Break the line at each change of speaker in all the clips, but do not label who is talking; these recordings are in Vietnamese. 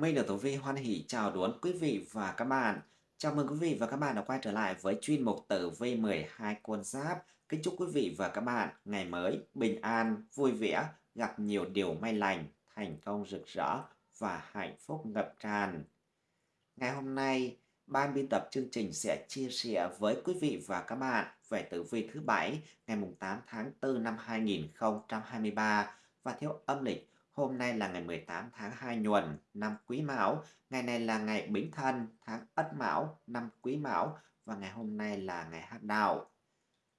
Minh được Tử Vi hoan hỷ chào đón quý vị và các bạn. Chào mừng quý vị và các bạn đã quay trở lại với chuyên mục Tử Vi 12 con giáp. Kính chúc quý vị và các bạn ngày mới bình an, vui vẻ, gặp nhiều điều may lành, thành công rực rỡ và hạnh phúc ngập tràn. Ngày hôm nay, ban biên tập chương trình sẽ chia sẻ với quý vị và các bạn về tử vi thứ bảy ngày 8 tháng 4 năm 2023 và theo âm lịch Hôm nay là ngày 18 tháng 2 nhuần năm Quý Mão, ngày này là ngày Bính Thân tháng Ất Mão năm Quý Mão. Và ngày hôm nay là ngày Hát Đạo.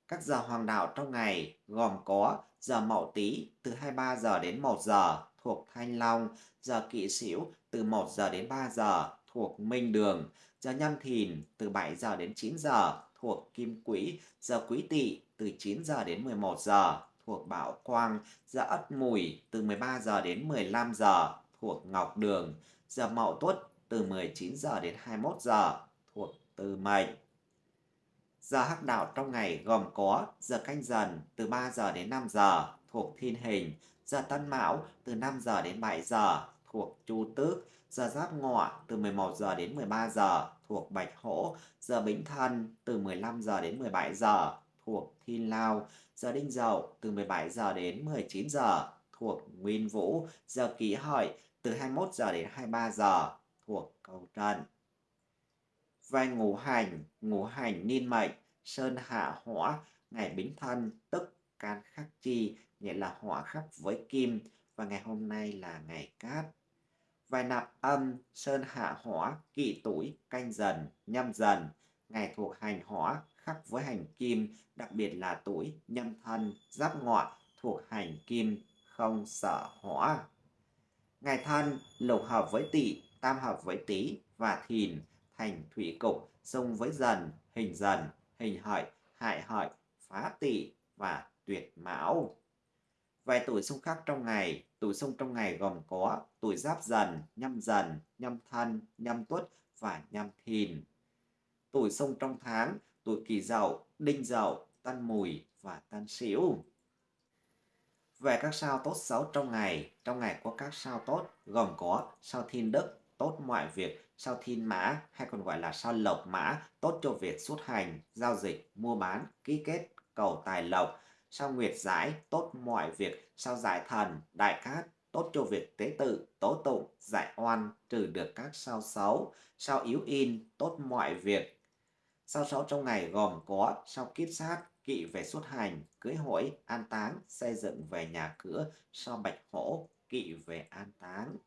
Các giờ hoàng đạo trong ngày gồm có giờ Mậu Tý từ 23 giờ đến 1 giờ thuộc Thanh Long, giờ Kỵ Sửu từ 1 giờ đến 3 giờ thuộc Minh Đường, giờ Nhâm Thìn từ 7 giờ đến 9 giờ thuộc Kim Quỹ, giờ Quý Tỵ từ 9 giờ đến 11 giờ thuộc Bảo Quang, giờ Ất Mùi từ 13 giờ đến 15 giờ thuộc Ngọc Đường, giờ Mậu Tuất từ 19 giờ đến 21 giờ thuộc Từ Mệnh. Giờ hắc đạo trong ngày gồm có giờ canh dần từ 3 giờ đến 5 giờ thuộc Thiên Hình, giờ Tân Mão từ 5 giờ đến 7 giờ thuộc Chu Tước, giờ Giáp Ngọ từ 11 giờ đến 13 giờ thuộc Bạch Hổ, giờ Bính Thân từ 15 giờ đến 17 giờ thuộc Thi Lao, giờ Đinh Dậu từ 17 giờ đến 19 giờ thuộc Nguyên Vũ, giờ Kỷ Hợi từ 21 giờ đến 23 giờ thuộc Cầu Trần. Về ngũ hành, ngũ hành niên mệnh, sơn hạ hỏa, ngày bính thân tức can khắc chi, nghĩa là hỏa khắc với kim và ngày hôm nay là ngày cát. Vài nạp âm, sơn hạ hỏa, kỵ tuổi, canh dần, nhâm dần, ngày thuộc hành hỏa, khắc với hành kim, đặc biệt là tuổi nhâm thân, giáp ngọ thuộc hành kim, không sợ hỏa. Ngày thân lục hợp với tỵ, tam hợp với tý và thìn, thành thủy cục, xung với dần, hình dần, hình hợi, hại hợi, phá tỵ và tuyệt mão. Vài tuổi xung khắc trong ngày, tuổi xung trong ngày gồm có tuổi giáp dần, nhâm dần, nhâm thân, nhâm tuất và nhâm thìn. Tuổi xung trong tháng tuổi kỷ dậu, đinh dậu, tân mùi và tân sửu. Về các sao tốt xấu trong ngày, trong ngày có các sao tốt gồm có sao thiên đức, tốt mọi việc, sao thiên mã hay còn gọi là sao lộc mã, tốt cho việc xuất hành, giao dịch, mua bán, ký kết, cầu tài lộc, sao nguyệt giải, tốt mọi việc, sao giải thần, đại cát, tốt cho việc tế tự, tố tụng, giải oan, trừ được các sao xấu, sao yếu in, tốt mọi việc, Sao số trong ngày gồm có sau kiếp sát, kỵ về xuất hành, cưới hỏi, an táng, xây dựng về nhà cửa, sau bạch hổ, kỵ về an táng.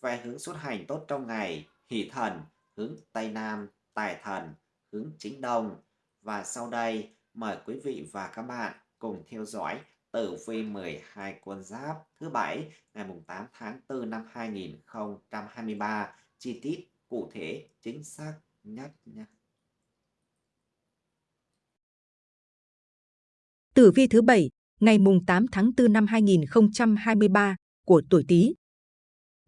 Về hướng xuất hành tốt trong ngày, hỷ thần, hướng Tây Nam, tài thần, hướng chính Đông. Và sau đây, mời quý vị và các bạn cùng theo dõi tử vi 12 con giáp thứ bảy ngày 8 tháng 4 năm 2023 chi tiết cụ thể chính xác nhất nha.
Tử vi thứ bảy ngày mùng 8 tháng 4 năm 2023 của tuổi Tý.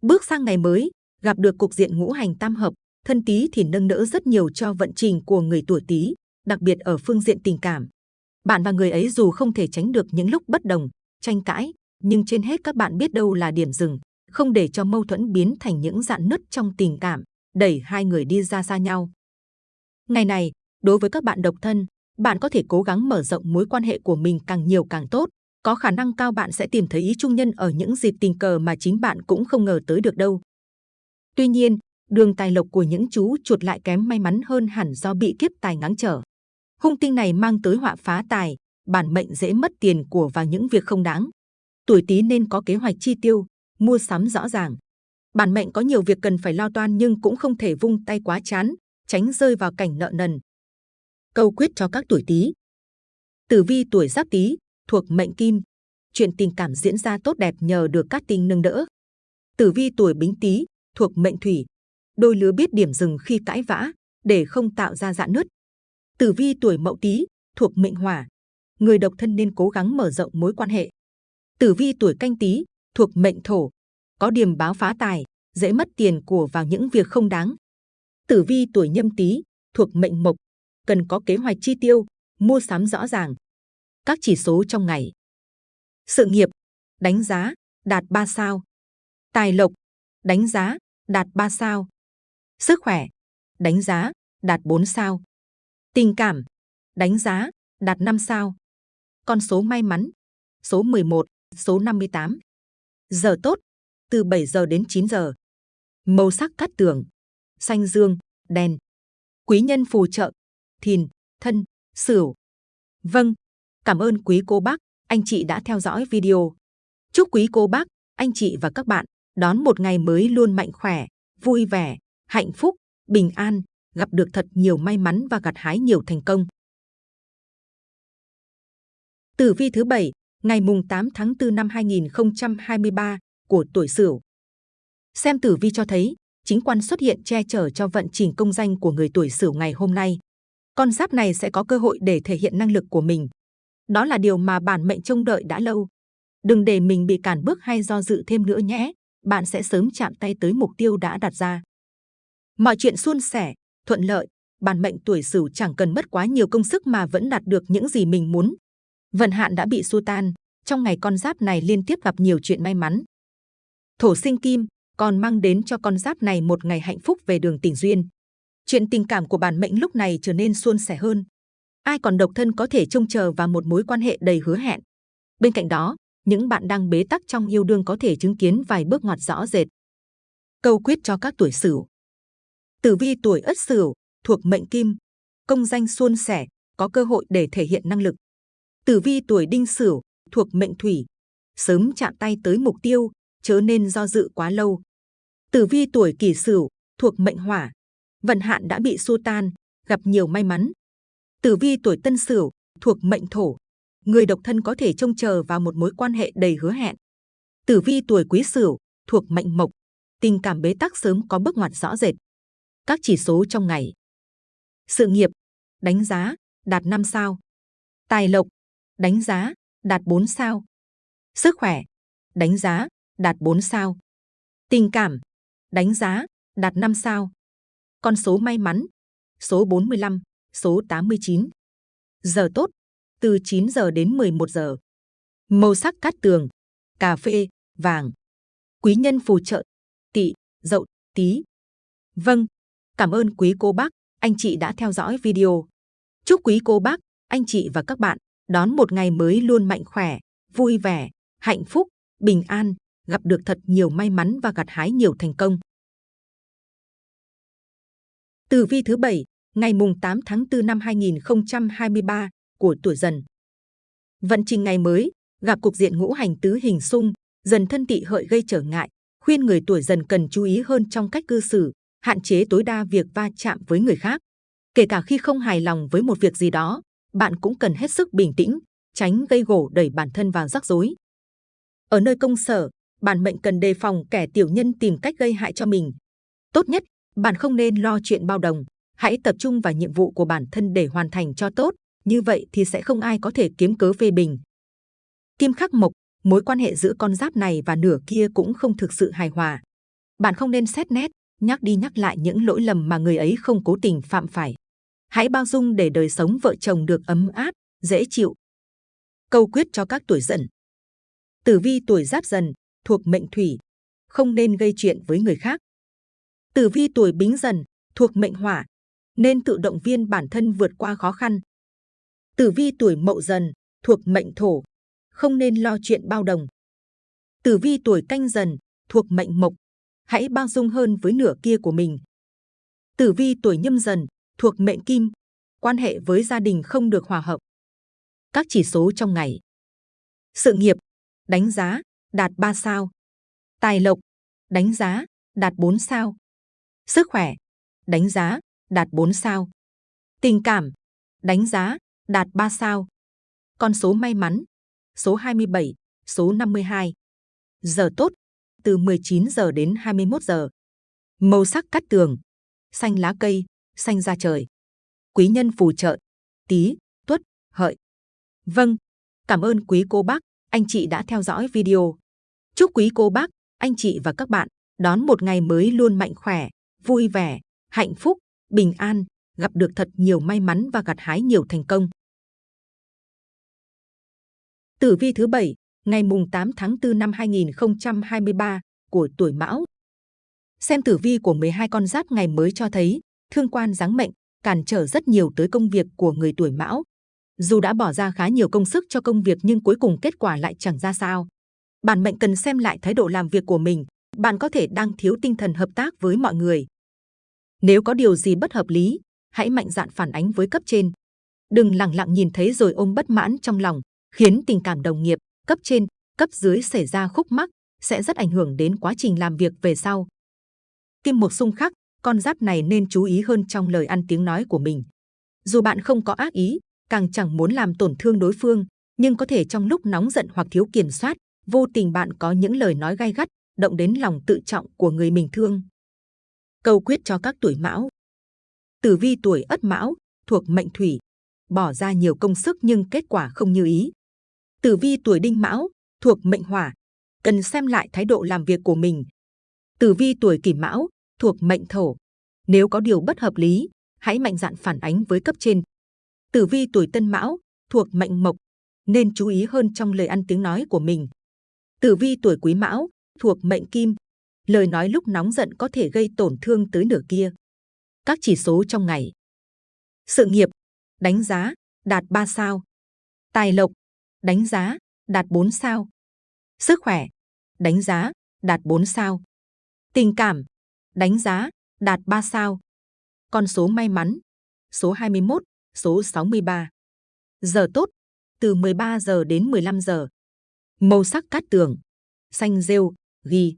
Bước sang ngày mới, gặp được cục diện ngũ hành tam hợp, thân Tý thì nâng đỡ rất nhiều cho vận trình của người tuổi Tý, đặc biệt ở phương diện tình cảm. Bạn và người ấy dù không thể tránh được những lúc bất đồng, tranh cãi, nhưng trên hết các bạn biết đâu là điểm dừng, không để cho mâu thuẫn biến thành những dạn nứt trong tình cảm, đẩy hai người đi ra xa nhau. Ngày này, đối với các bạn độc thân, bạn có thể cố gắng mở rộng mối quan hệ của mình càng nhiều càng tốt. Có khả năng cao bạn sẽ tìm thấy ý trung nhân ở những dịp tình cờ mà chính bạn cũng không ngờ tới được đâu. Tuy nhiên, đường tài lộc của những chú chuột lại kém may mắn hơn hẳn do bị kiếp tài ngáng trở. Hung tinh này mang tới họa phá tài, bản mệnh dễ mất tiền của vào những việc không đáng. Tuổi Tý nên có kế hoạch chi tiêu, mua sắm rõ ràng. Bản mệnh có nhiều việc cần phải lo toan nhưng cũng không thể vung tay quá chán, tránh rơi vào cảnh nợ nần. Câu quyết cho các tuổi Tý. Tử vi tuổi Giáp Tý thuộc mệnh Kim, chuyện tình cảm diễn ra tốt đẹp nhờ được các tinh nâng đỡ. Tử vi tuổi Bính Tý thuộc mệnh Thủy, đôi lứa biết điểm dừng khi cãi vã để không tạo ra dạn nứt. Tử vi tuổi Mậu Tý thuộc mệnh Hỏa, người độc thân nên cố gắng mở rộng mối quan hệ. Tử vi tuổi Canh Tý thuộc mệnh Thổ, có điểm báo phá tài, dễ mất tiền của vào những việc không đáng. Tử vi tuổi Nhâm Tý thuộc mệnh Mộc, cần có kế hoạch chi tiêu, mua sắm rõ ràng. Các chỉ số trong ngày. Sự nghiệp, đánh giá, đạt 3 sao. Tài lộc, đánh giá, đạt 3 sao. Sức khỏe, đánh giá, đạt 4 sao. Tình cảm, đánh giá, đạt 5 sao. Con số may mắn, số 11, số 58. Giờ tốt, từ 7 giờ đến 9 giờ. Màu sắc cát tường, xanh dương, đen. Quý nhân phù trợ, thìn, thân, sửu. Vâng, cảm ơn quý cô bác, anh chị đã theo dõi video. Chúc quý cô bác, anh chị và các bạn đón một ngày mới luôn mạnh khỏe, vui vẻ, hạnh phúc, bình an, gặp được thật nhiều may mắn và gặt hái nhiều thành công. Tử vi thứ bảy, ngày mùng 8 tháng 4 năm 2023 của tuổi Sửu. Xem tử vi cho thấy, chính quan xuất hiện che chở cho vận trình công danh của người tuổi Sửu ngày hôm nay. Con giáp này sẽ có cơ hội để thể hiện năng lực của mình. Đó là điều mà bản mệnh trông đợi đã lâu. Đừng để mình bị cản bước hay do dự thêm nữa nhé. Bạn sẽ sớm chạm tay tới mục tiêu đã đặt ra. Mọi chuyện suôn sẻ, thuận lợi, bản mệnh tuổi Sửu chẳng cần mất quá nhiều công sức mà vẫn đạt được những gì mình muốn. Vận hạn đã bị xua tan, trong ngày con giáp này liên tiếp gặp nhiều chuyện may mắn. Thổ sinh kim còn mang đến cho con giáp này một ngày hạnh phúc về đường tình duyên. Chuyện tình cảm của bản mệnh lúc này trở nên suôn sẻ hơn. Ai còn độc thân có thể trông chờ vào một mối quan hệ đầy hứa hẹn. Bên cạnh đó, những bạn đang bế tắc trong yêu đương có thể chứng kiến vài bước ngoặt rõ rệt. Câu quyết cho các tuổi Sửu. Tử vi tuổi Ất Sửu thuộc mệnh Kim, công danh suôn sẻ, có cơ hội để thể hiện năng lực. Tử vi tuổi Đinh Sửu thuộc mệnh Thủy, sớm chạm tay tới mục tiêu, chớ nên do dự quá lâu. Tử vi tuổi Kỷ Sửu thuộc mệnh Hỏa, vận hạn đã bị xua tan, gặp nhiều may mắn. Tử vi tuổi Tân Sửu thuộc mệnh Thổ, người độc thân có thể trông chờ vào một mối quan hệ đầy hứa hẹn. Tử vi tuổi Quý Sửu thuộc mệnh Mộc, tình cảm bế tắc sớm có bước ngoặt rõ rệt. Các chỉ số trong ngày. Sự nghiệp, đánh giá, đạt 5 sao. Tài lộc, đánh giá, đạt 4 sao. Sức khỏe, đánh giá, đạt 4 sao. Tình cảm, đánh giá, đạt 5 sao. Con số may mắn, số 45, số 89. Giờ tốt, từ 9 giờ đến 11 giờ. Màu sắc cát tường, cà phê, vàng. Quý nhân phù trợ, tỵ, dậu, tí. Vâng, cảm ơn quý cô bác, anh chị đã theo dõi video. Chúc quý cô bác, anh chị và các bạn đón một ngày mới luôn mạnh khỏe, vui vẻ, hạnh phúc, bình an, gặp được thật nhiều may mắn và gặt hái nhiều thành công. Tử vi thứ bảy, ngày mùng 8 tháng 4 năm 2023 của tuổi Dần. Vận trình ngày mới gặp cục diện ngũ hành tứ hình xung, dần thân tị hợi gây trở ngại, khuyên người tuổi Dần cần chú ý hơn trong cách cư xử, hạn chế tối đa việc va chạm với người khác. Kể cả khi không hài lòng với một việc gì đó, bạn cũng cần hết sức bình tĩnh, tránh gây gổ đẩy bản thân vào rắc rối. Ở nơi công sở, bạn mệnh cần đề phòng kẻ tiểu nhân tìm cách gây hại cho mình. Tốt nhất, bạn không nên lo chuyện bao đồng, hãy tập trung vào nhiệm vụ của bản thân để hoàn thành cho tốt, như vậy thì sẽ không ai có thể kiếm cớ phê bình. Kim khắc mộc, mối quan hệ giữa con giáp này và nửa kia cũng không thực sự hài hòa. Bạn không nên xét nét, nhắc đi nhắc lại những lỗi lầm mà người ấy không cố tình phạm phải. Hãy bao dung để đời sống vợ chồng được ấm áp, dễ chịu. Câu quyết cho các tuổi dần. Tử vi tuổi giáp dần, thuộc mệnh thủy, không nên gây chuyện với người khác. Tử vi tuổi bính dần, thuộc mệnh hỏa, nên tự động viên bản thân vượt qua khó khăn. Tử vi tuổi mậu dần, thuộc mệnh thổ, không nên lo chuyện bao đồng. Tử vi tuổi canh dần, thuộc mệnh mộc, hãy bao dung hơn với nửa kia của mình. Tử vi tuổi nhâm dần, thuộc mệnh kim, quan hệ với gia đình không được hòa hợp. Các chỉ số trong ngày. Sự nghiệp, đánh giá, đạt 3 sao. Tài lộc, đánh giá, đạt 4 sao. Sức khỏe, đánh giá, đạt 4 sao. Tình cảm, đánh giá, đạt 3 sao. Con số may mắn, số 27, số 52. Giờ tốt, từ 19 giờ đến 21 giờ. Màu sắc cắt tường, xanh lá cây, xanh da trời. Quý nhân phù trợ, tí, tuất, hợi. Vâng, cảm ơn quý cô bác, anh chị đã theo dõi video. Chúc quý cô bác, anh chị và các bạn đón một ngày mới luôn mạnh khỏe, vui vẻ, hạnh phúc, bình an, gặp được thật nhiều may mắn và gặt hái nhiều thành công. Tử vi thứ bảy, ngày mùng 8 tháng 4 năm 2023 của tuổi Mão. Xem tử vi của 12 con giáp ngày mới cho thấy, thương quan giáng mệnh, cản trở rất nhiều tới công việc của người tuổi mão. Dù đã bỏ ra khá nhiều công sức cho công việc nhưng cuối cùng kết quả lại chẳng ra sao. Bản mệnh cần xem lại thái độ làm việc của mình, bạn có thể đang thiếu tinh thần hợp tác với mọi người. Nếu có điều gì bất hợp lý, hãy mạnh dạn phản ánh với cấp trên. Đừng lặng lặng nhìn thấy rồi ôm bất mãn trong lòng, khiến tình cảm đồng nghiệp, cấp trên, cấp dưới xảy ra khúc mắc, sẽ rất ảnh hưởng đến quá trình làm việc về sau. Kim một xung khắc, con giáp này nên chú ý hơn trong lời ăn tiếng nói của mình. Dù bạn không có ác ý, càng chẳng muốn làm tổn thương đối phương, nhưng có thể trong lúc nóng giận hoặc thiếu kiểm soát, vô tình bạn có những lời nói gai gắt, động đến lòng tự trọng của người mình thương. Câu quyết cho các tuổi mão Tử vi tuổi ất mão, thuộc mệnh thủy, bỏ ra nhiều công sức nhưng kết quả không như ý. Tử vi tuổi đinh mão, thuộc mệnh hỏa, cần xem lại thái độ làm việc của mình. Tử vi tuổi kỷ mão, thuộc mệnh thổ, nếu có điều bất hợp lý, hãy mạnh dạn phản ánh với cấp trên. Tử vi tuổi tân mão, thuộc mệnh mộc, nên chú ý hơn trong lời ăn tiếng nói của mình. Tử vi tuổi quý mão, thuộc mệnh kim, lời nói lúc nóng giận có thể gây tổn thương tới nửa kia. Các chỉ số trong ngày. Sự nghiệp, đánh giá, đạt 3 sao. Tài lộc, đánh giá, đạt 4 sao. Sức khỏe, đánh giá, đạt 4 sao. Tình cảm, đánh giá, đạt 3 sao. Con số may mắn, số 21, số 63. Giờ tốt, từ 13 giờ đến 15 giờ. Màu sắc cát tường, xanh rêu, ghi.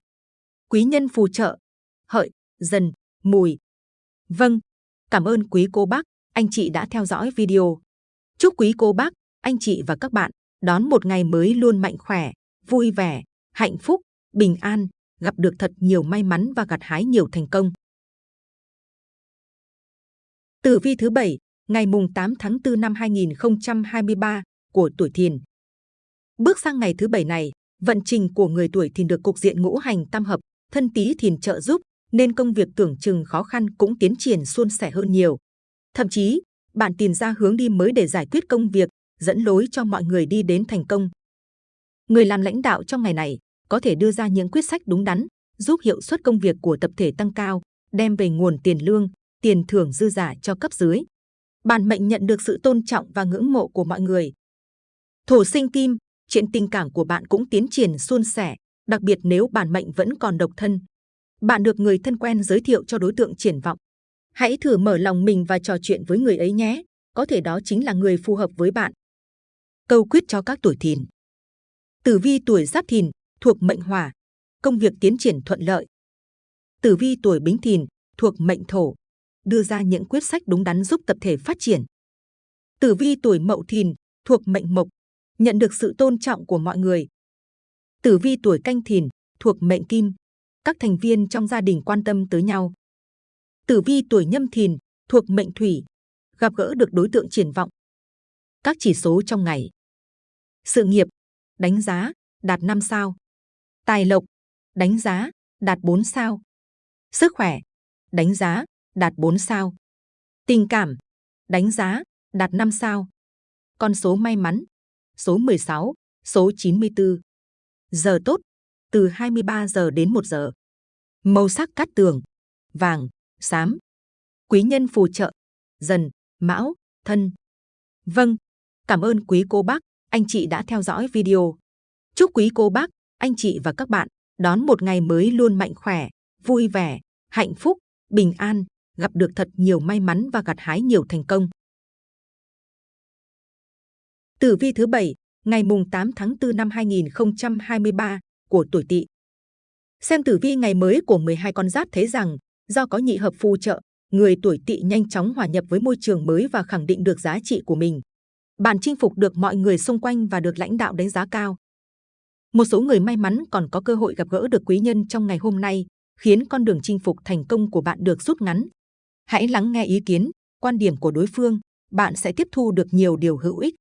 Quý nhân phù trợ, hợi, dần, mùi. Vâng, cảm ơn quý cô bác, anh chị đã theo dõi video. Chúc quý cô bác, anh chị và các bạn đón một ngày mới luôn mạnh khỏe, vui vẻ, hạnh phúc, bình an, gặp được thật nhiều may mắn và gặt hái nhiều thành công. Tử vi thứ bảy, ngày mùng 8 tháng 4 năm 2023 của tuổi Thìn. Bước sang ngày thứ bảy này, vận trình của người tuổi Thìn được cục diện ngũ hành tam hợp, thân Tý Thìn trợ giúp, nên công việc tưởng chừng khó khăn cũng tiến triển suôn sẻ hơn nhiều. Thậm chí, bạn tìm ra hướng đi mới để giải quyết công việc, dẫn lối cho mọi người đi đến thành công. Người làm lãnh đạo trong ngày này có thể đưa ra những quyết sách đúng đắn, giúp hiệu suất công việc của tập thể tăng cao, đem về nguồn tiền lương, tiền thưởng dư giả cho cấp dưới. Bản mệnh nhận được sự tôn trọng và ngưỡng mộ của mọi người. Thổ sinh kim, chuyện tình cảm của bạn cũng tiến triển suôn sẻ, đặc biệt nếu bản mệnh vẫn còn độc thân. Bạn được người thân quen giới thiệu cho đối tượng triển vọng. Hãy thử mở lòng mình và trò chuyện với người ấy nhé, có thể đó chính là người phù hợp với bạn. Câu quyết cho các tuổi thìn. Tử vi tuổi giáp thìn, thuộc mệnh hỏa, công việc tiến triển thuận lợi. Tử vi tuổi bính thìn, thuộc mệnh thổ, đưa ra những quyết sách đúng đắn giúp tập thể phát triển. Tử vi tuổi mậu thìn, thuộc mệnh mộc, nhận được sự tôn trọng của mọi người. Tử vi tuổi canh thìn, thuộc mệnh kim, các thành viên trong gia đình quan tâm tới nhau. Tử vi tuổi nhâm thìn, thuộc mệnh thủy, gặp gỡ được đối tượng triển vọng. Các chỉ số trong ngày. Sự nghiệp, đánh giá, đạt 5 sao. Tài lộc, đánh giá, đạt 4 sao. Sức khỏe, đánh giá, đạt 4 sao. Tình cảm, đánh giá, đạt 5 sao. Con số may mắn, số 16, số 94. Giờ tốt, từ 23 giờ đến 1 giờ. Màu sắc cát tường, vàng, xám. Quý nhân phù trợ, dần, mão, thân. Vâng, cảm ơn quý cô bác, anh chị đã theo dõi video. Chúc quý cô bác, anh chị và các bạn đón một ngày mới luôn mạnh khỏe, vui vẻ, hạnh phúc, bình an, gặp được thật nhiều may mắn và gặt hái nhiều thành công. Tử vi thứ bảy, ngày mùng 8 tháng 4 năm 2023 của tuổi Tỵ. Xem tử vi ngày mới của 12 con giáp thấy rằng do có nhị hợp phù trợ, người tuổi Tỵ nhanh chóng hòa nhập với môi trường mới và khẳng định được giá trị của mình. Bạn chinh phục được mọi người xung quanh và được lãnh đạo đánh giá cao. Một số người may mắn còn có cơ hội gặp gỡ được quý nhân trong ngày hôm nay, khiến con đường chinh phục thành công của bạn được rút ngắn. Hãy lắng nghe ý kiến, quan điểm của đối phương, bạn sẽ tiếp thu được nhiều điều hữu ích.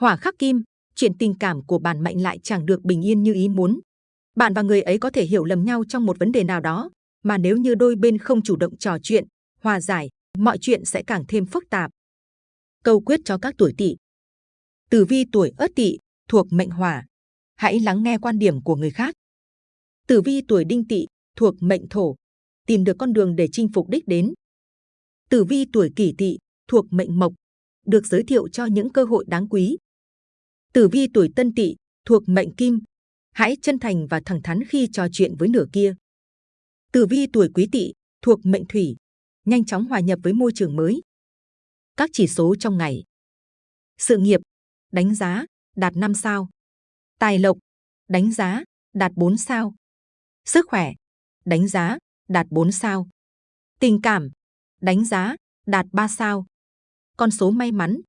Hỏa khắc kim, chuyện tình cảm của bạn mệnh lại chẳng được bình yên như ý muốn. Bạn và người ấy có thể hiểu lầm nhau trong một vấn đề nào đó, mà nếu như đôi bên không chủ động trò chuyện, hòa giải, mọi chuyện sẽ càng thêm phức tạp. Câu quyết cho các tuổi tỵ. Tử vi tuổi ất tỵ thuộc mệnh hỏa. Hãy lắng nghe quan điểm của người khác. Tử vi tuổi đinh tỵ thuộc mệnh thổ, tìm được con đường để chinh phục đích đến. Tử vi tuổi kỷ tỵ, thuộc mệnh mộc, được giới thiệu cho những cơ hội đáng quý. Tử vi tuổi tân tỵ, thuộc mệnh kim, hãy chân thành và thẳng thắn khi trò chuyện với nửa kia. Tử vi tuổi quý tỵ, thuộc mệnh thủy, nhanh chóng hòa nhập với môi trường mới. Các chỉ số trong ngày. Sự nghiệp, đánh giá, đạt 5 sao. Tài lộc, đánh giá, đạt 4 sao. Sức khỏe, đánh giá, đạt 4 sao. Tình cảm, đánh giá, đạt 3 sao. Con số may mắn,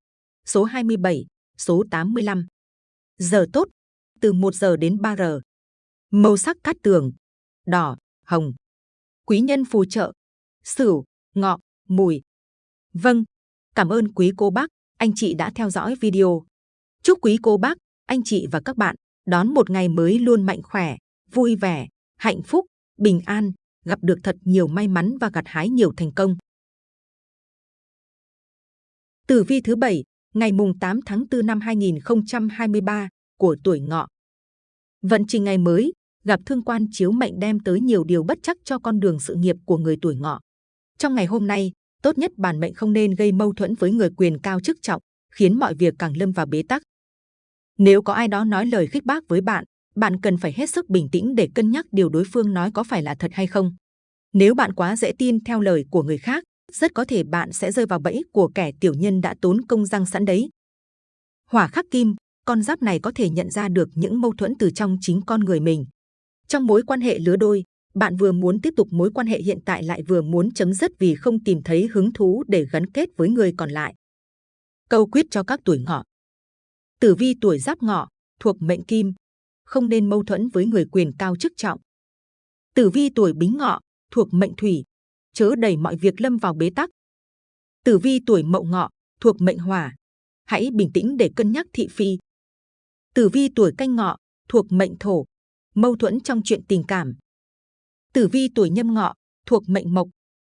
số 27, số 85. Giờ tốt, từ 1 giờ đến 3 giờ. Màu sắc cát tường, đỏ, hồng. Quý nhân phù trợ, sửu, ngọ, mùi. Vâng, cảm ơn quý cô bác, anh chị đã theo dõi video. Chúc quý cô bác, anh chị và các bạn đón một ngày mới luôn mạnh khỏe, vui vẻ, hạnh phúc, bình an, gặp được thật nhiều may mắn và gặt hái nhiều thành công. Tử vi thứ bảy, ngày mùng 8 tháng 4 năm 2023 của tuổi ngọ. Vận trình ngày mới, gặp thương quan chiếu mệnh đem tới nhiều điều bất chắc cho con đường sự nghiệp của người tuổi ngọ. Trong ngày hôm nay, tốt nhất bản mệnh không nên gây mâu thuẫn với người quyền cao chức trọng, khiến mọi việc càng lâm vào bế tắc. Nếu có ai đó nói lời khích bác với bạn, bạn cần phải hết sức bình tĩnh để cân nhắc điều đối phương nói có phải là thật hay không. Nếu bạn quá dễ tin theo lời của người khác, rất có thể bạn sẽ rơi vào bẫy của kẻ tiểu nhân đã tốn công răng sẵn đấy. Hỏa khắc kim, con giáp này có thể nhận ra được những mâu thuẫn từ trong chính con người mình. Trong mối quan hệ lứa đôi, bạn vừa muốn tiếp tục mối quan hệ hiện tại lại vừa muốn chấm dứt vì không tìm thấy hứng thú để gắn kết với người còn lại. Câu quyết cho các tuổi ngọ. Tử vi tuổi giáp ngọ, thuộc mệnh kim, không nên mâu thuẫn với người quyền cao chức trọng. Tử vi tuổi bính ngọ, thuộc mệnh thủy, chớ đẩy mọi việc lâm vào bế tắc. Tử vi tuổi mậu ngọ, thuộc mệnh hỏa, hãy bình tĩnh để cân nhắc thị phi. Tử vi tuổi canh ngọ, thuộc mệnh thổ, mâu thuẫn trong chuyện tình cảm. Tử vi tuổi nhâm ngọ, thuộc mệnh mộc,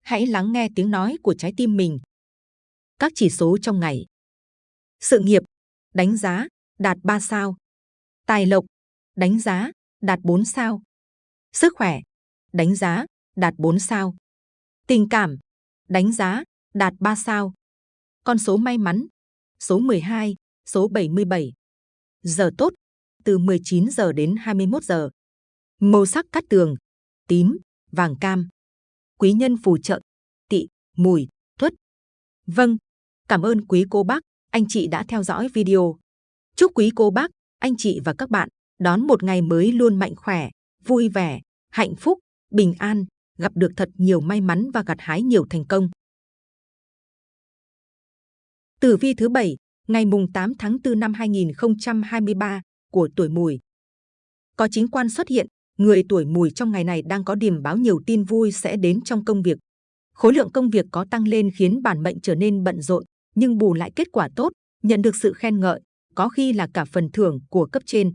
hãy lắng nghe tiếng nói của trái tim mình. Các chỉ số trong ngày. Sự nghiệp, đánh giá, đạt 3 sao. Tài lộc, đánh giá, đạt 4 sao. Sức khỏe, đánh giá, đạt 4 sao. Tình cảm, đánh giá, đạt 3 sao. Con số may mắn, số 12, số 77. Giờ tốt, từ 19 giờ đến 21 giờ. Màu sắc cát tường, tím, vàng cam. Quý nhân phù trợ, tị, mùi, tuất. Vâng, cảm ơn quý cô bác, anh chị đã theo dõi video. Chúc quý cô bác, anh chị và các bạn đón một ngày mới luôn mạnh khỏe, vui vẻ, hạnh phúc, bình an, gặp được thật nhiều may mắn và gặt hái nhiều thành công. Tử vi thứ bảy, ngày mùng 8 tháng 4 năm 2023 của tuổi Mùi. Có chính quan xuất hiện, người tuổi Mùi trong ngày này đang có điểm báo nhiều tin vui sẽ đến trong công việc. Khối lượng công việc có tăng lên khiến bản mệnh trở nên bận rộn, nhưng bù lại kết quả tốt, nhận được sự khen ngợi, có khi là cả phần thưởng của cấp trên.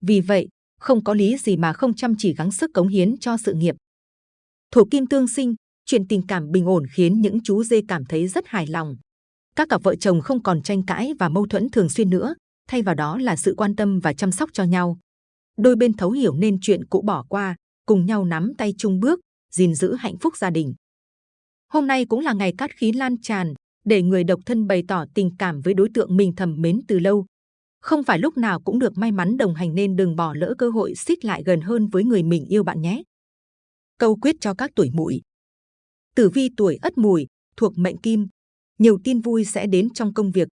Vì vậy, không có lý gì mà không chăm chỉ gắng sức cống hiến cho sự nghiệp. Thổ kim tương sinh, chuyện tình cảm bình ổn khiến những chú dê cảm thấy rất hài lòng. Các cặp vợ chồng không còn tranh cãi và mâu thuẫn thường xuyên nữa, thay vào đó là sự quan tâm và chăm sóc cho nhau. Đôi bên thấu hiểu nên chuyện cũ bỏ qua, cùng nhau nắm tay chung bước, gìn giữ hạnh phúc gia đình. Hôm nay cũng là ngày cát khí lan tràn, để người độc thân bày tỏ tình cảm với đối tượng mình thầm mến từ lâu. Không phải lúc nào cũng được may mắn đồng hành nên đừng bỏ lỡ cơ hội xích lại gần hơn với người mình yêu bạn nhé. Câu quyết cho các tuổi mùi. Tử vi tuổi ất mùi, thuộc mệnh kim, nhiều tin vui sẽ đến trong công việc.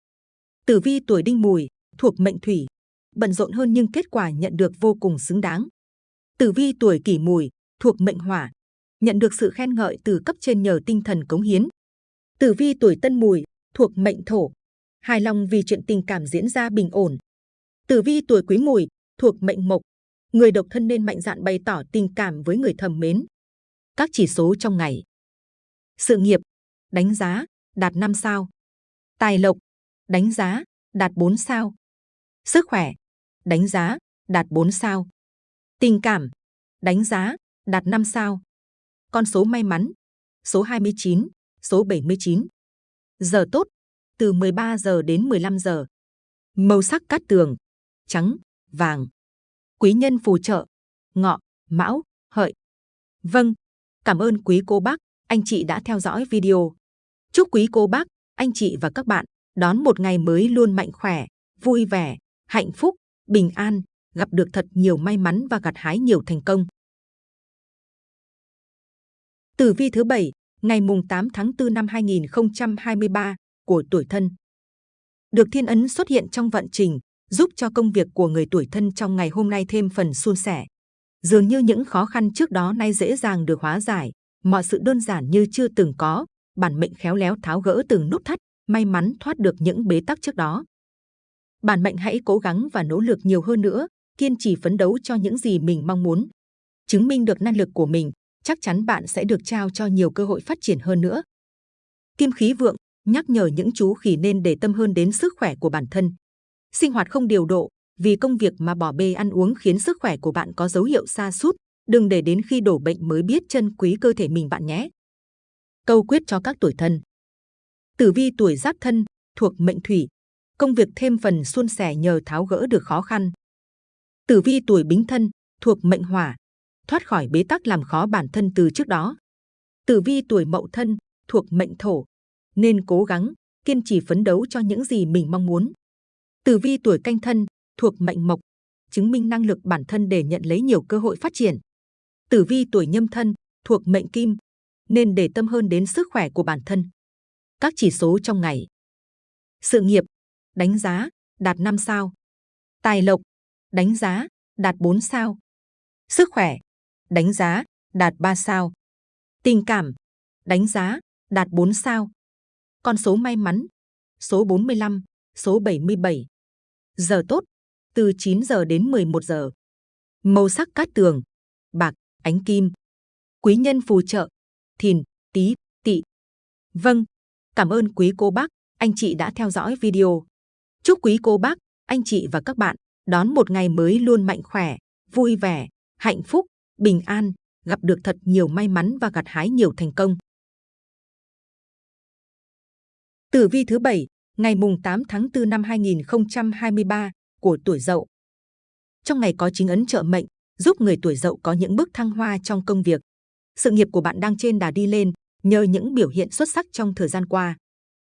Tử vi tuổi đinh mùi, thuộc mệnh thủy, bận rộn hơn nhưng kết quả nhận được vô cùng xứng đáng. Tử vi tuổi kỷ mùi, thuộc mệnh hỏa, nhận được sự khen ngợi từ cấp trên nhờ tinh thần cống hiến. Tử vi tuổi tân mùi, thuộc mệnh thổ, hài lòng vì chuyện tình cảm diễn ra bình ổn. Tử vi tuổi quý mùi, thuộc mệnh mộc, người độc thân nên mạnh dạn bày tỏ tình cảm với người thầm mến. Các chỉ số trong ngày. Sự nghiệp, đánh giá, đạt 5 sao. Tài lộc, đánh giá, đạt 4 sao. Sức khỏe, đánh giá, đạt 4 sao. Tình cảm, đánh giá, đạt 5 sao. Con số may mắn, số 29, số 79. Giờ tốt, từ 13 giờ đến 15 giờ. Màu sắc cát tường, trắng, vàng. Quý nhân phù trợ, ngọ, mão, hợi. Vâng, cảm ơn quý cô bác, anh chị đã theo dõi video. Chúc quý cô bác, anh chị và các bạn đón một ngày mới luôn mạnh khỏe, vui vẻ, hạnh phúc, bình an, gặp được thật nhiều may mắn và gặt hái nhiều thành công. Tử vi thứ bảy, ngày mùng 8 tháng 4 năm 2023 của tuổi thân. Được thiên ấn xuất hiện trong vận trình, giúp cho công việc của người tuổi thân trong ngày hôm nay thêm phần suôn sẻ. Dường như những khó khăn trước đó nay dễ dàng được hóa giải, mọi sự đơn giản như chưa từng có, bản mệnh khéo léo tháo gỡ từng nút thắt, may mắn thoát được những bế tắc trước đó. Bản mệnh hãy cố gắng và nỗ lực nhiều hơn nữa, kiên trì phấn đấu cho những gì mình mong muốn. Chứng minh được năng lực của mình, chắc chắn bạn sẽ được trao cho nhiều cơ hội phát triển hơn nữa. Kim khí vượng nhắc nhở những chú khỉ nên để tâm hơn đến sức khỏe của bản thân. Sinh hoạt không điều độ, vì công việc mà bỏ bê ăn uống khiến sức khỏe của bạn có dấu hiệu sa sút. Đừng để đến khi đổ bệnh mới biết trân quý cơ thể mình bạn nhé. Câu quyết cho các tuổi thân. Tử vi tuổi giáp thân, thuộc mệnh thủy. Công việc thêm phần suôn sẻ nhờ tháo gỡ được khó khăn. Tử vi tuổi bính thân, thuộc mệnh hỏa. Thoát khỏi bế tắc làm khó bản thân từ trước đó. Tử vi tuổi mậu thân, thuộc mệnh thổ. Nên cố gắng, kiên trì phấn đấu cho những gì mình mong muốn. Tử vi tuổi canh thân, thuộc mệnh mộc. Chứng minh năng lực bản thân để nhận lấy nhiều cơ hội phát triển. Tử vi tuổi nhâm thân, thuộc mệnh kim. Nên để tâm hơn đến sức khỏe của bản thân. Các chỉ số trong ngày. Sự nghiệp, đánh giá, đạt 5 sao. Tài lộc, đánh giá, đạt 4 sao. Sức khỏe, đánh giá, đạt 3 sao. Tình cảm, đánh giá, đạt 4 sao. Con số may mắn, số 45, số 77. Giờ tốt, từ 9 giờ đến 11 giờ. Màu sắc cát tường, bạc, ánh kim. Quý nhân phù trợ, thìn, tý, tỵ. Vâng, cảm ơn quý cô bác, anh chị đã theo dõi video. Chúc quý cô bác, anh chị và các bạn đón một ngày mới luôn mạnh khỏe, vui vẻ, hạnh phúc, bình an, gặp được thật nhiều may mắn và gặt hái nhiều thành công. Tử vi thứ bảy, ngày mùng 8 tháng 4 năm 2023 của tuổi Dậu. Trong ngày có chính ấn trợ mệnh, giúp người tuổi Dậu có những bước thăng hoa trong công việc. Sự nghiệp của bạn đang trên đà đi lên nhờ những biểu hiện xuất sắc trong thời gian qua.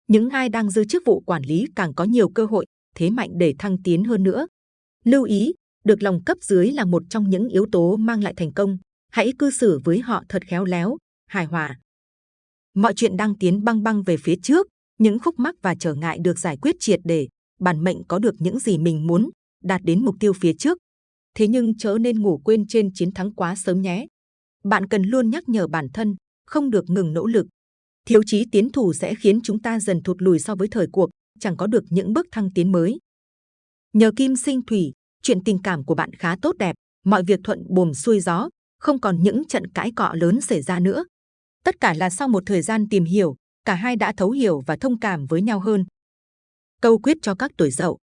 Những ai đang giữ chức vụ quản lý càng có nhiều cơ hội, thế mạnh để thăng tiến hơn nữa. Lưu ý, được lòng cấp dưới là một trong những yếu tố mang lại thành công. Hãy cư xử với họ thật khéo léo, hài hòa. Mọi chuyện đang tiến băng băng về phía trước, những khúc mắc và trở ngại được giải quyết triệt để, bản mệnh có được những gì mình muốn, đạt đến mục tiêu phía trước. Thế nhưng chớ nên ngủ quên trên chiến thắng quá sớm nhé. Bạn cần luôn nhắc nhở bản thân, không được ngừng nỗ lực. Thiếu chí tiến thủ sẽ khiến chúng ta dần thụt lùi so với thời cuộc, chẳng có được những bước thăng tiến mới. Nhờ kim sinh thủy, chuyện tình cảm của bạn khá tốt đẹp, mọi việc thuận buồm xuôi gió, không còn những trận cãi cọ lớn xảy ra nữa. Tất cả là sau một thời gian tìm hiểu, cả hai đã thấu hiểu và thông cảm với nhau hơn. Câu quyết cho các tuổi dậu.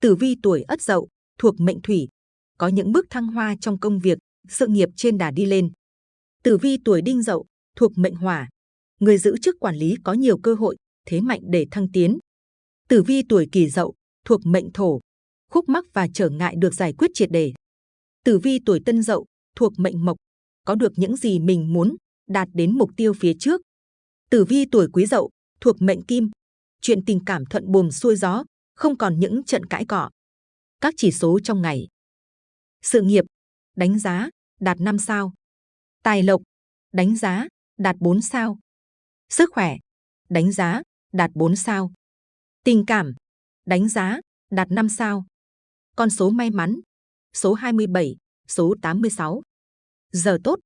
Tử vi tuổi ất dậu, thuộc mệnh thủy, có những bước thăng hoa trong công việc, sự nghiệp trên đà đi lên. Tử vi tuổi đinh dậu, thuộc mệnh hỏa, người giữ chức quản lý có nhiều cơ hội, thế mạnh để thăng tiến. Tử vi tuổi kỷ dậu, thuộc mệnh thổ, khúc mắc và trở ngại được giải quyết triệt để. Tử vi tuổi tân dậu, thuộc mệnh mộc, có được những gì mình muốn, đạt đến mục tiêu phía trước. Tử vi tuổi quý dậu, thuộc mệnh kim, chuyện tình cảm thuận buồm xuôi gió, không còn những trận cãi cọ. Các chỉ số trong ngày. Sự nghiệp, đánh giá, đạt 5 sao. Tài lộc, đánh giá, đạt 4 sao. Sức khỏe, đánh giá, đạt 4 sao. Tình cảm, đánh giá, đạt 5 sao. Con số may mắn, số 27, số 86. Giờ tốt,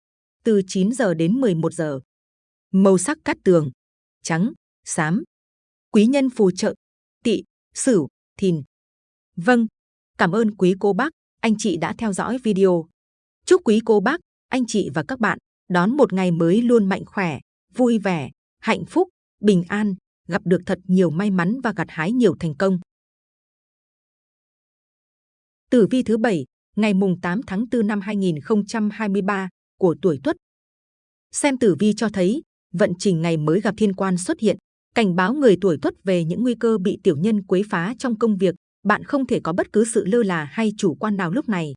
từ 9 giờ đến 11 giờ. Màu sắc cát tường, trắng, xám. Quý nhân phù trợ, tỵ, sửu, thìn. Vâng, cảm ơn quý cô bác, anh chị đã theo dõi video. Chúc quý cô bác, anh chị và các bạn đón một ngày mới luôn mạnh khỏe, vui vẻ, hạnh phúc, bình an, gặp được thật nhiều may mắn và gặt hái nhiều thành công. Tử vi thứ bảy, ngày mùng 8 tháng 4 năm 2023 của tuổi Tuất. Xem tử vi cho thấy, vận trình ngày mới gặp thiên quan xuất hiện, cảnh báo người tuổi Tuất về những nguy cơ bị tiểu nhân quấy phá trong công việc. Bạn không thể có bất cứ sự lơ là hay chủ quan nào lúc này.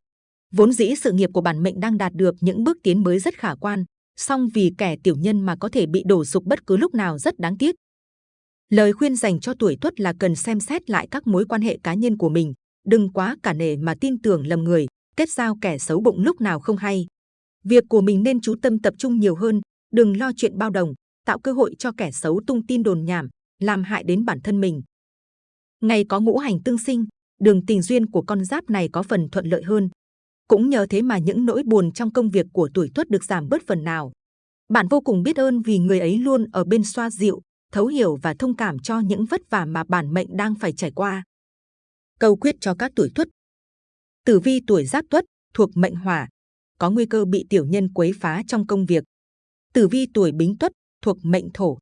Vốn dĩ sự nghiệp của bản mệnh đang đạt được những bước tiến mới rất khả quan, song vì kẻ tiểu nhân mà có thể bị đổ sụp bất cứ lúc nào rất đáng tiếc. Lời khuyên dành cho tuổi tuất là cần xem xét lại các mối quan hệ cá nhân của mình, đừng quá cả nể mà tin tưởng lầm người, kết giao kẻ xấu bụng lúc nào không hay. Việc của mình nên chú tâm tập trung nhiều hơn, đừng lo chuyện bao đồng, tạo cơ hội cho kẻ xấu tung tin đồn nhảm, làm hại đến bản thân mình. Ngày có ngũ hành tương sinh, đường tình duyên của con giáp này có phần thuận lợi hơn. Cũng nhờ thế mà những nỗi buồn trong công việc của tuổi tuất được giảm bớt phần nào. Bạn vô cùng biết ơn vì người ấy luôn ở bên xoa dịu, thấu hiểu và thông cảm cho những vất vả mà bản mệnh đang phải trải qua. Câu quyết cho các tuổi tuất Tử vi tuổi giáp tuất thuộc mệnh hỏa, có nguy cơ bị tiểu nhân quấy phá trong công việc. Tử vi tuổi bính tuất thuộc mệnh thổ,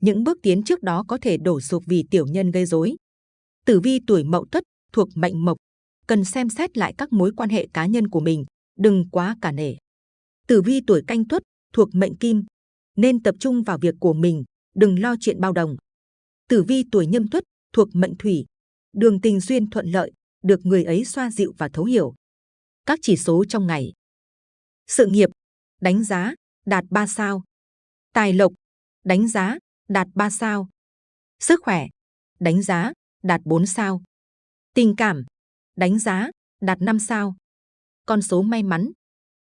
những bước tiến trước đó có thể đổ sụp vì tiểu nhân gây rối. Tử vi tuổi mậu tuất thuộc mệnh mộc, cần xem xét lại các mối quan hệ cá nhân của mình, đừng quá cả nể. Tử vi tuổi canh tuất thuộc mệnh kim, nên tập trung vào việc của mình, đừng lo chuyện bao đồng. Tử vi tuổi nhâm tuất thuộc mệnh thủy, đường tình duyên thuận lợi, được người ấy xoa dịu và thấu hiểu. Các chỉ số trong ngày. Sự nghiệp, đánh giá, đạt 3 sao. Tài lộc, đánh giá, đạt 3 sao. Sức khỏe, đánh giá, đạt 4 sao. Tình cảm, đánh giá, đạt 5 sao. Con số may mắn,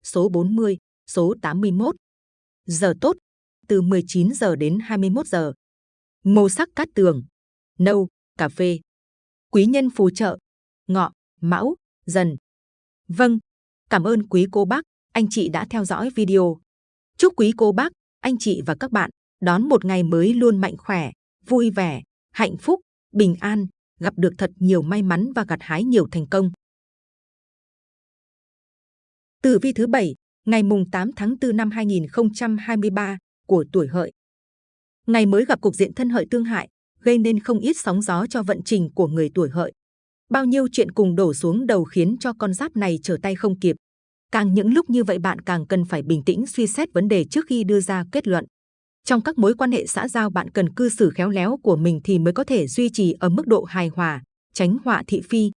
số 40, số 81. Giờ tốt, từ 19 giờ đến 21 giờ. Màu sắc cát tường, nâu, cà phê. Quý nhân phù trợ, ngọ, mão, dần. Vâng, cảm ơn quý cô bác, anh chị đã theo dõi video. Chúc quý cô bác, anh chị và các bạn đón một ngày mới luôn mạnh khỏe, vui vẻ, hạnh phúc, bình an, gặp được thật nhiều may mắn và gặt hái nhiều thành công. Tử vi thứ bảy, ngày mùng 8 tháng 4 năm 2023 của tuổi hợi. Ngày mới gặp cục diện thân hợi tương hại, gây nên không ít sóng gió cho vận trình của người tuổi hợi. Bao nhiêu chuyện cùng đổ xuống đầu khiến cho con giáp này trở tay không kịp. Càng những lúc như vậy bạn càng cần phải bình tĩnh suy xét vấn đề trước khi đưa ra kết luận. Trong các mối quan hệ xã giao bạn cần cư xử khéo léo của mình thì mới có thể duy trì ở mức độ hài hòa, tránh họa thị phi.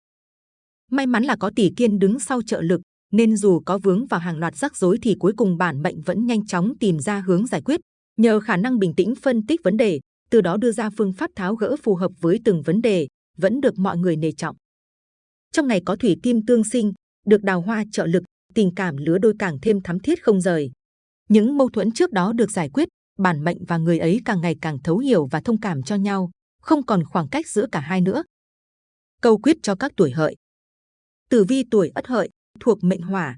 May mắn là có tỷ kiên đứng sau trợ lực, nên dù có vướng vào hàng loạt rắc rối thì cuối cùng bản mệnh vẫn nhanh chóng tìm ra hướng giải quyết. Nhờ khả năng bình tĩnh phân tích vấn đề, từ đó đưa ra phương pháp tháo gỡ phù hợp với từng vấn đề, vẫn được mọi người nề trọng. Trong ngày có thủy kim tương sinh, được đào hoa trợ lực, tình cảm lứa đôi càng thêm thắm thiết không rời. Những mâu thuẫn trước đó được giải quyết, bản mệnh và người ấy càng ngày càng thấu hiểu và thông cảm cho nhau, không còn khoảng cách giữa cả hai nữa. Câu quyết cho các tuổi hợi. Tử vi tuổi ất hợi, thuộc mệnh hỏa,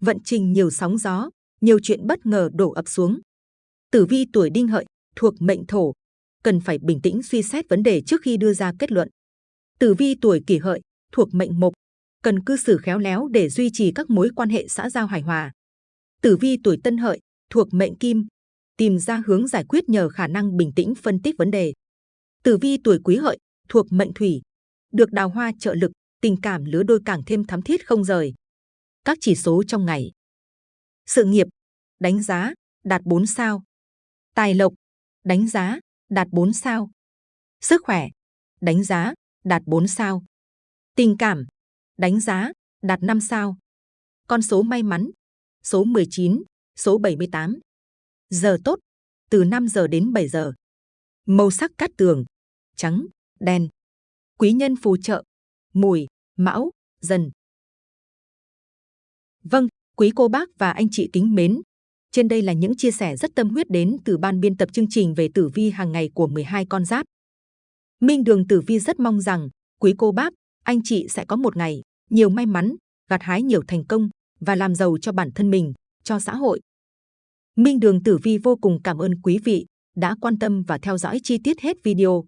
vận trình nhiều sóng gió, nhiều chuyện bất ngờ đổ ập xuống. Tử vi tuổi đinh hợi, thuộc mệnh thổ, cần phải bình tĩnh suy xét vấn đề trước khi đưa ra kết luận. Tử vi tuổi kỷ hợi, thuộc mệnh mộc, cần cư xử khéo léo để duy trì các mối quan hệ xã giao hài hòa. Tử vi tuổi tân hợi, thuộc mệnh kim, tìm ra hướng giải quyết nhờ khả năng bình tĩnh phân tích vấn đề. Tử vi tuổi quý hợi, thuộc mệnh thủy, được đào hoa trợ lực, tình cảm lứa đôi càng thêm thắm thiết không rời. Các chỉ số trong ngày. Sự nghiệp, đánh giá, đạt 4 sao. Tài lộc, đánh giá, đạt 4 sao. Sức khỏe, đánh giá, đạt 4 sao. Tình cảm, đánh giá, đạt 5 sao. Con số may mắn, số 19, số 78. Giờ tốt, từ 5 giờ đến 7 giờ. Màu sắc cát tường, trắng, đen. Quý nhân phù trợ, mùi, mão, dần. Vâng, quý cô bác và anh chị kính mến. Trên đây là những chia sẻ rất tâm huyết đến từ ban biên tập chương trình về tử vi hàng ngày của 12 con giáp. Minh Đường Tử Vi rất mong rằng quý cô bác, anh chị sẽ có một ngày nhiều may mắn, gặt hái nhiều thành công và làm giàu cho bản thân mình, cho xã hội. Minh Đường Tử Vi vô cùng cảm ơn quý vị đã quan tâm và theo dõi chi tiết hết video.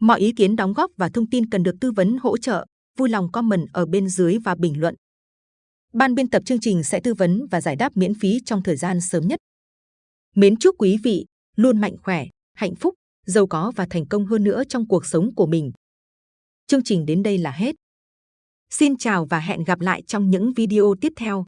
Mọi ý kiến đóng góp và thông tin cần được tư vấn hỗ trợ, vui lòng comment ở bên dưới và bình luận. Ban biên tập chương trình sẽ tư vấn và giải đáp miễn phí trong thời gian sớm nhất. Mến chúc quý vị luôn mạnh khỏe, hạnh phúc, giàu có và thành công hơn nữa trong cuộc sống của mình. Chương trình đến đây là hết. Xin chào và hẹn gặp lại trong những video tiếp theo.